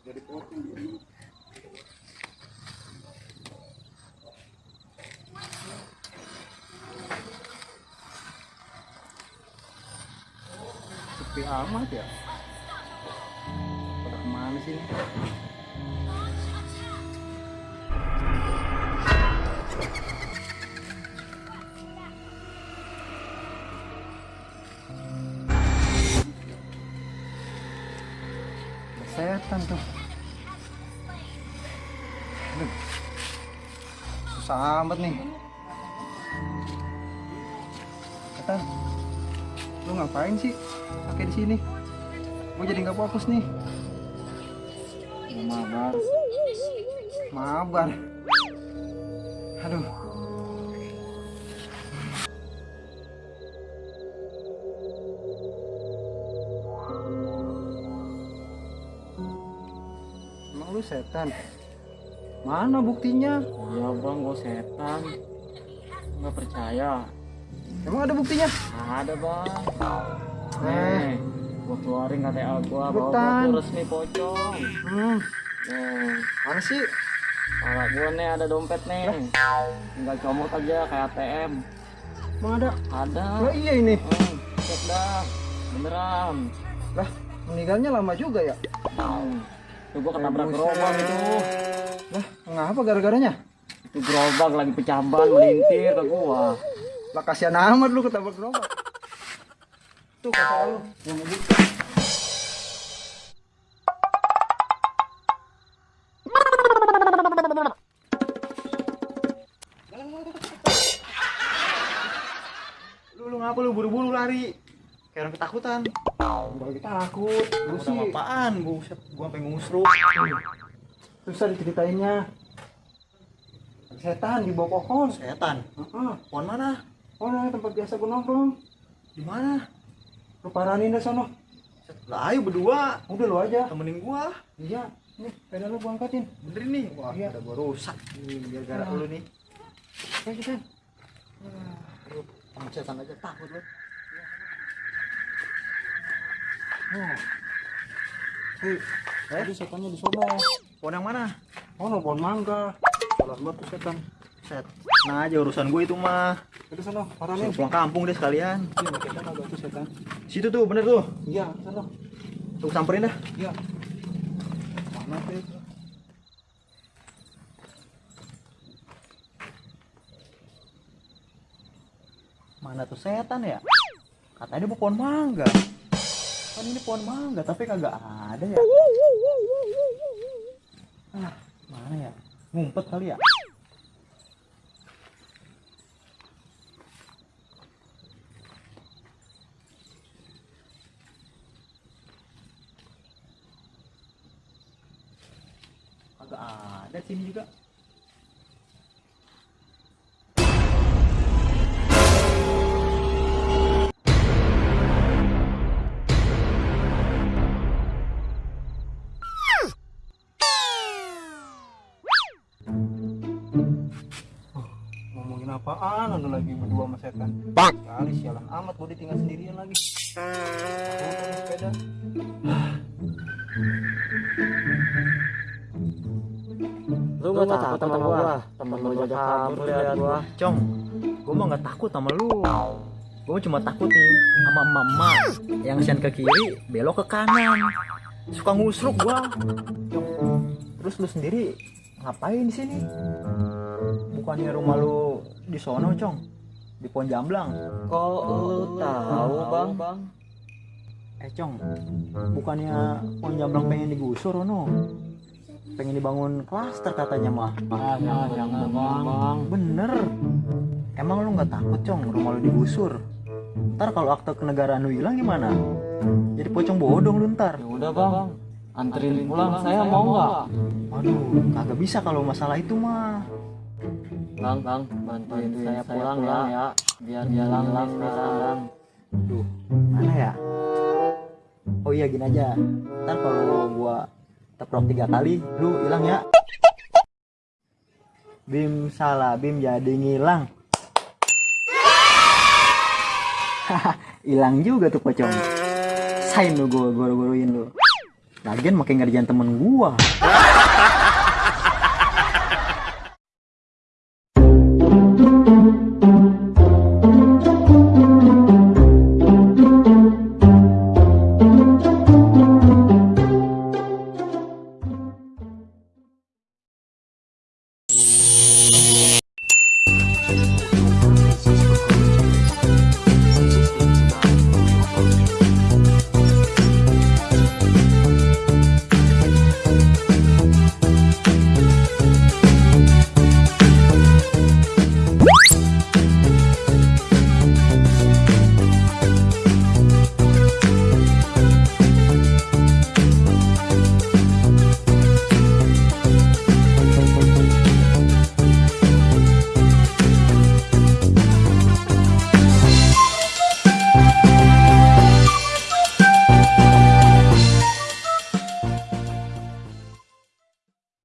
Jadi potong. Sepi amat ya. Pada ke mana sih ini? Ada setan tuh. Aduh. Susah amat nih. Setan. Lu ngapain sih pakai di sini? Gue jadi nggak fokus nih. Mabar. Mabar. Aduh. Setan? Mana buktinya? Iya bang, gue setan. Nggak percaya. Emang ada buktinya? Ada bang. Eh. Nih, gue keluarin KTA gue Cepetan. gue resmi pocong. Hmm, Nih, mana sih? kalau gue nih ada dompet nih. Tinggal comot aja kayak ATM. Emang ada? Ada. Oh iya ini. Hmm, cek dah. Beneran. Lah, meninggalnya lama juga ya? Hmm. Tuh gue ketabrak Buset. gerobak itu. Lah, ngapa gara-garanya? Itu gerobak lagi pecah ban melintir ke gua. Lah kasihan amat lu ketabrak gerobak. Tuh kata. Lu Kayak orang ketakutan. Gua lagi takut. Lu sih apaan? Buset, gua sampai ngusruk. susah diceritainnya. Setan di bawah pohon. Setan. Heeh. Pohon mana? Oh, nah, tempat biasa gua nongkrong. Di mana? Lu paranin dah sono. Lah ayo berdua. Udah lu aja. Temenin gua. Iya. Nih, sepeda lu gua angkatin. Bener nih. Wah, Iya. udah gua rusak. Nih, gara-gara Ah. lu nih. Ayo kita. Lu sama setan aja takut lu. Oh. Hei, Eh? tadi setannya di sono. Pohon yang mana? Oh, no, pohon mangga. Salah gua tuh setan. Set. Nah aja urusan gua itu mah. Udah sono, paranin. Pulang kampung deh sekalian. Iya, setan ada tuh setan. Situ tuh, bener tuh. Iya, sono. Tuh samperin dah. Iya. Mana tuh? Mana tuh setan ya? Katanya dia pohon mangga. Kan ini pohon mangga, tapi kagak ada ya. Ah, mana ya? Ngumpet kali ya? Kagak ada sini juga. Apaan? Ada lagi berdua sama setan. Bang. Kali sialan amat gue ditinggal sendirian lagi. Sepeda. Lu gak takut sama gua? Temen lu aja kabur liat gua. Cong, gue mah nggak takut sama lu. Gue cuma takut nih sama emak-emak yang sen ke kiri, belok ke kanan. Suka ngusruk gua. Terus lu sendiri ngapain di sini? Bukannya rumah lu di sono, Cong? Di pohon jamblang. Kok lu tahu bang? bang? Eh, Cong, bukannya pohon jamblang pengen digusur, no? Pengen dibangun klaster katanya mah. Ah, jangan jangan bang. bang. Bener. Emang lu nggak takut cong rumah lu digusur? Ntar kalau akte kenegaraan lu hilang gimana? Jadi pocong bodong lu ntar. Ya udah bang. Anterin pulang saya mau nggak? Waduh, kagak bisa kalau masalah itu mah. Bang bang bantuin saya pulang ya. Biar jalan lang sekarang. Duh, mana ya? Oh iya gini aja. Ntar kalau gua teprok tiga kali, lu hilang ya. Bim salah, Bim jadi ngilang. Hilang juga tuh pocong. Sain lu gua gua guruin lu. lagian makin ngerjain temen gua